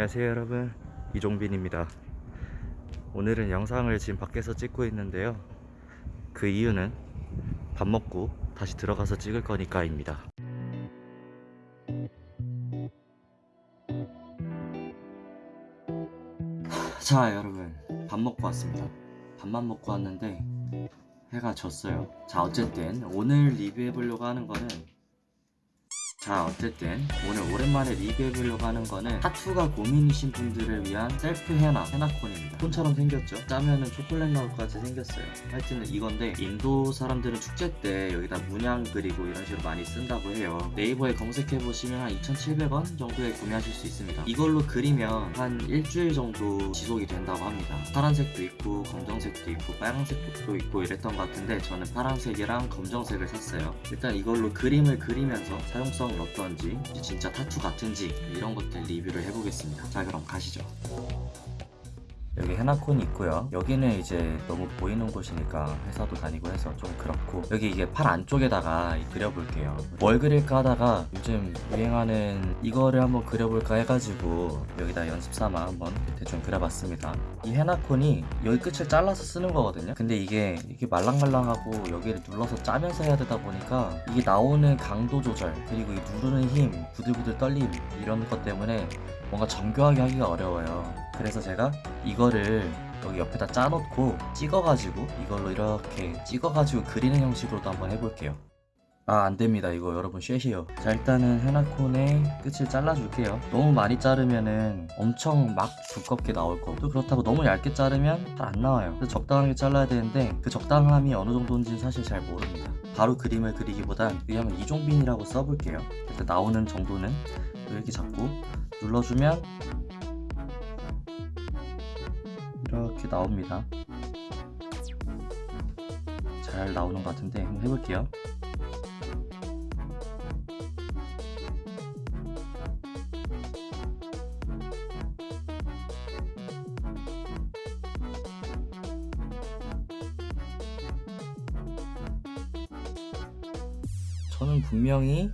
안녕하세요 여러분. 이종빈입니다. 오늘은 영상을 지금 밖에서 찍고 있는데요. 그 이유는 밥 먹고 다시 들어가서 찍을 거니까 입니다. 자 여러분. 밥 먹고 왔습니다. 밥만 먹고 왔는데 해가 졌어요. 자 어쨌든 오늘 리뷰해 보려고 하는 거는 자 어쨌든 오늘 오랜만에 리뷰해보려고 하는 거는 타투가 고민이신 분들을 위한 셀프 헤나 헤나 cone입니다. cone처럼 생겼죠? 짜면은 초콜릿 나올 것 같이 생겼어요. 하여튼 이건데 인도 사람들은 축제 때 여기다 문양 그리고 이런 식으로 많이 쓴다고 해요. 네이버에 검색해보시면 한 2,700원 정도에 구매하실 수 있습니다. 이걸로 그리면 한 일주일 정도 지속이 된다고 합니다. 파란색도 있고 검정색도 있고 빨간색도 있고 이랬던 것 같은데 저는 파란색이랑 검정색을 샀어요. 일단 이걸로 그림을 그리면서 사용성 어떤지 진짜 타투 같은지 이런 것들 리뷰를 해보겠습니다. 자 그럼 가시죠 여기 헤나콘이 있고요. 여기는 이제 너무 보이는 곳이니까 회사도 다니고 해서 좀 그렇고 여기 이게 팔 안쪽에다가 그려볼게요. 뭘 그릴까 하다가 요즘 유행하는 이거를 한번 그려볼까 해가지고 여기다 연습 삼아 한번 대충 그려봤습니다. 이 헤나콘이 여기 끝을 잘라서 쓰는 거거든요. 근데 이게 이게 말랑말랑하고 여기를 눌러서 짜면서 해야 되다 보니까 이게 나오는 강도 조절 그리고 이 누르는 힘 부들부들 떨림 이런 것 때문에 뭔가 정교하게 하기가 어려워요 그래서 제가 이거를 여기 옆에다 짜놓고 찍어가지고 이걸로 이렇게 찍어가지고 그리는 형식으로도 한번 해볼게요. 아 안됩니다. 이거 여러분 쉐시요. 자 일단은 헤나콘의 끝을 잘라줄게요. 너무 많이 자르면은 엄청 막 두껍게 나올 거고 또 그렇다고 너무 얇게 자르면 잘 안 나와요. 그래서 적당하게 잘라야 되는데 그 적당함이 어느 정도인지는 사실 잘 모릅니다. 바로 그림을 그리기보단 그냥 이종빈이라고 써볼게요. 일단 나오는 정도는 이렇게 잡고 눌러주면 이렇게 나옵니다. 잘 나오는 것 같은데 한번 해볼게요. 저는 분명히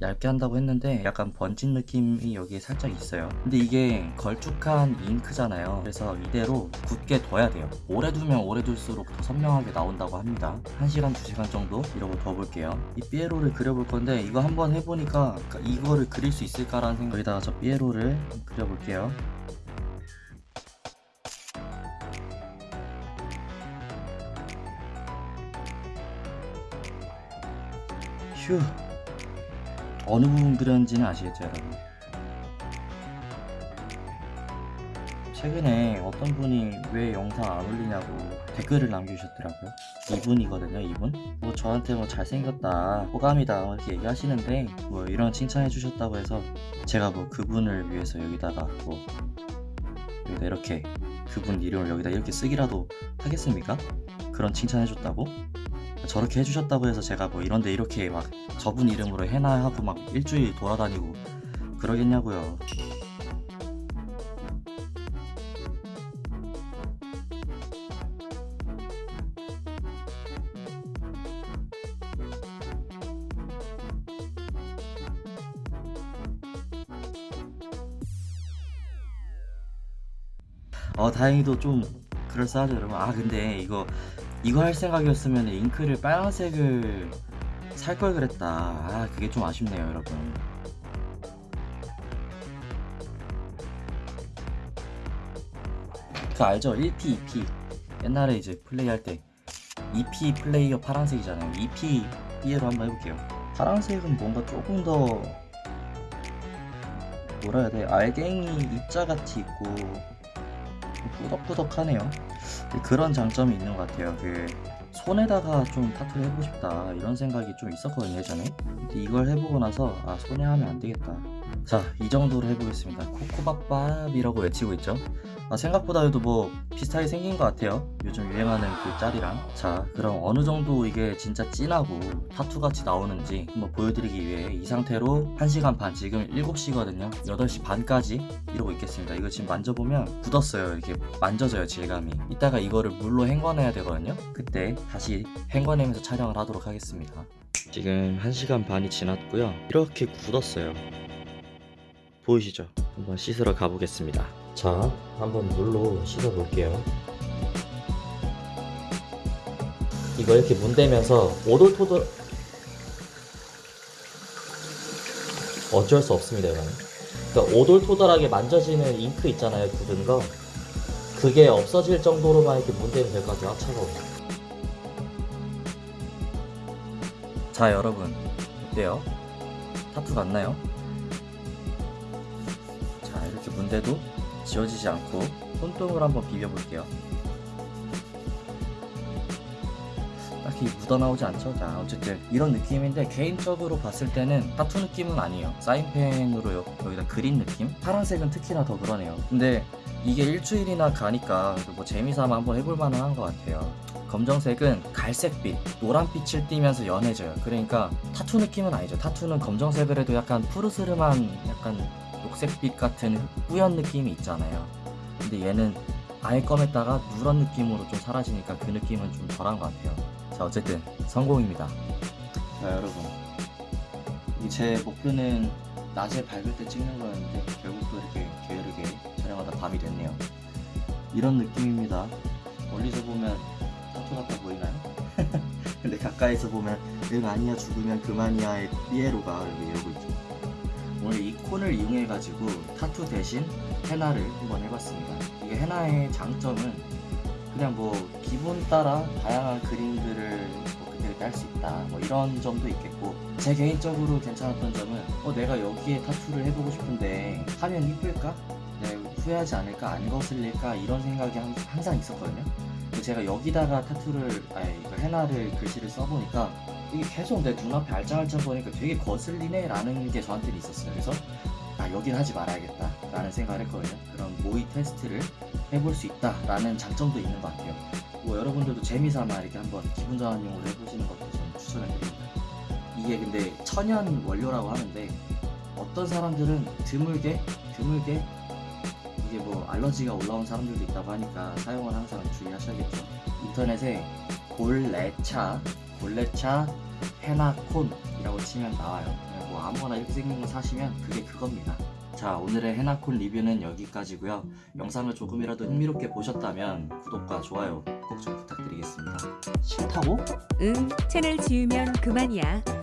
얇게 한다고 했는데 약간 번진 느낌이 여기에 살짝 있어요. 근데 이게 걸쭉한 잉크잖아요. 그래서 이대로 굳게 둬야 돼요. 오래 두면 오래 둘수록 더 선명하게 나온다고 합니다. 1시간 2시간 정도 이러고 둬볼게요. 이 삐에로를 그려볼 건데 이거 한번 해보니까 이거를 그릴 수 있을까라는 생각에다가 저 삐에로를 그려볼게요. 휴 어느 부분 그렸는지는 아시겠죠 여러분 최근에 어떤 분이 왜 영상 안 올리냐고 댓글을 남겨주셨더라고요 이분이거든요 이분 뭐 저한테 뭐 잘생겼다 호감이다 뭐 이렇게 얘기하시는데 뭐 이런 칭찬해 주셨다고 해서 제가 뭐 그분을 위해서 여기다가 뭐 여기다 이렇게 그분 이름을 여기다 이렇게 쓰기라도 하겠습니까? 그런 칭찬해 줬다고? 저렇게 해주셨다고 해서 제가 뭐 이런데 이렇게 막 저분 이름으로 해나 하고 막 일주일 돌아다니고 그러겠냐고요. 어 다행히도 좀 그럴싸하죠 여러분. 아 근데 이거 이거 할 생각이었으면 잉크를 빨간색을 살 걸 그랬다. 아 그게 좀 아쉽네요 여러분. 그 알죠? 1P 2P 옛날에 이제 플레이할 때 2P 플레이어 파란색이잖아요. 2P B로 한번 해볼게요. 파란색은 뭔가 조금 더 뭐라 해야 돼? 알갱이 입자같이 있고 꾸덕꾸덕하네요 그런 장점이 있는 것 같아요. 그 손에다가 좀 타투를 해보고 싶다 이런 생각이 좀 있었거든요 예전에. 근데 이걸 해보고 나서 아 손에 하면 안 되겠다 자 이 정도로 해보겠습니다. 코코밥밥이라고 외치고 있죠? 아, 생각보다도 뭐 비슷하게 생긴 것 같아요. 요즘 유행하는 그 짤이랑. 자 그럼 어느 정도 이게 진짜 진하고 타투같이 나오는지 한번 보여드리기 위해 이 상태로 1시간 반 지금 7시거든요. 8시 반까지 이러고 있겠습니다. 이거 지금 만져보면 굳었어요. 이렇게 만져져요 질감이. 이따가 이거를 물로 헹궈내야 되거든요. 그때 다시 헹궈내면서 촬영을 하도록 하겠습니다. 지금 1시간 반이 지났고요. 이렇게 굳었어요 보이시죠 한번 씻으러 가보겠습니다. 자, 한번 물로 씻어 볼게요. 이거 이렇게 문대면서 오돌토돌 어쩔 수 없습니다, 이거는. 그러니까 오돌토돌하게 만져지는 잉크 있잖아요, 굳은 거. 그게 없어질 정도로만 이렇게 문대면 될 것 같아요. 아, 차가워. 자, 여러분. 어때요? 타투 같나요? 문대도 지워지지 않고 손등으로 한번 비벼볼게요. 딱히 묻어나오지 않죠? 자, 어쨌든 이런 느낌인데 개인적으로 봤을 때는 타투 느낌은 아니에요. 사인펜으로 여, 여기다 그린 느낌? 파란색은 특히나 더 그러네요. 근데 이게 일주일이나 가니까 뭐 재미삼아 한번 해볼 만 한 것 같아요. 검정색은 갈색빛, 노란빛을 띠면서 연해져요. 그러니까 타투 느낌은 아니죠. 타투는 검정색을 해도 약간 푸르스름한 약간 녹색빛 같은 뿌연 느낌이 있잖아요. 근데 얘는 아예 검했다가 누런 느낌으로 좀 사라지니까 그 느낌은 좀 덜한 것 같아요. 자, 어쨌든 성공입니다. 자, 여러분. 이제 목표는 낮에 밝을 때 찍는 거였는데 결국 또 이렇게 게으르게 촬영하다 밤이 됐네요. 이런 느낌입니다. 멀리서 보면 타투 같아 보이나요? 근데 가까이서 보면 응 아니야 죽으면 그만이야의 이렇게 이러고 있죠. 오늘 이 콘을 이용해 가지고 타투 대신 헤나를 한번 해봤습니다. 이게 헤나의 장점은 그냥 뭐 기분 따라 다양한 그림들을 뭐 그때그때 할 수 있다 뭐 이런 점도 있겠고 제 개인적으로 괜찮았던 점은 어 내가 여기에 타투를 해보고 싶은데 하면 이쁠까? 내가 후회하지 않을까? 안 거슬릴까? 이런 생각이 항- 항상 있었거든요. 제가 여기다가 타투를 아니 이거 헤나를 글씨를 써보니까 이게 계속 내 눈앞에 알짱알짱 보니까 되게 거슬리네 라는 게 저한테는 있었어요. 그래서 아 여긴 하지 말아야겠다 라는 생각을 했거든요. 그런 모의 테스트를 해볼 수 있다 라는 장점도 있는 것 같아요. 뭐 여러분들도 재미삼아 이렇게 한번 기분 전환용으로 해보시는 것도 저는 추천을 드립니다. 이게 근데 천연 원료라고 하는데 어떤 사람들은 드물게 드물게 이게 뭐 알러지가 올라온 사람들도 있다고 하니까 사용을 항상 주의하셔야겠죠. 인터넷에 골레차, 골레차 헤나콘이라고 치면 나와요. 뭐 아무거나 이렇게 생긴 거 사시면 그게 그겁니다. 자 오늘의 헤나콘 리뷰는 여기까지고요. 영상을 조금이라도 흥미롭게 보셨다면 구독과 좋아요 꼭 좀 부탁드리겠습니다. 싫다고? 응, 채널 지우면 그만이야.